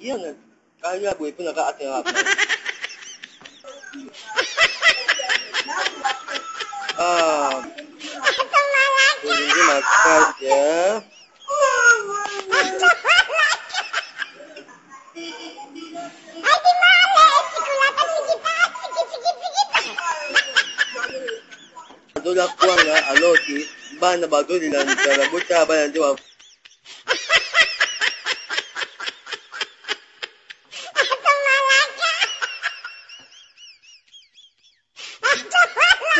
！Iyan na. Kaya boy po naka-ate nga ako. Ah. Hindi makas ya. Dola kuanga aloti bana badoli la ntara buta bana ndiwa Cuma cendok eh bina mo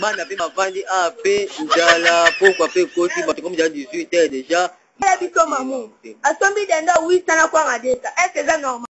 bana mpe bavandi a mpe nzala pokwa mpe ekoti bato komi ja 18 heure déjà. Biso mamu asombi denda 8 tana kwanga deta est eza normal?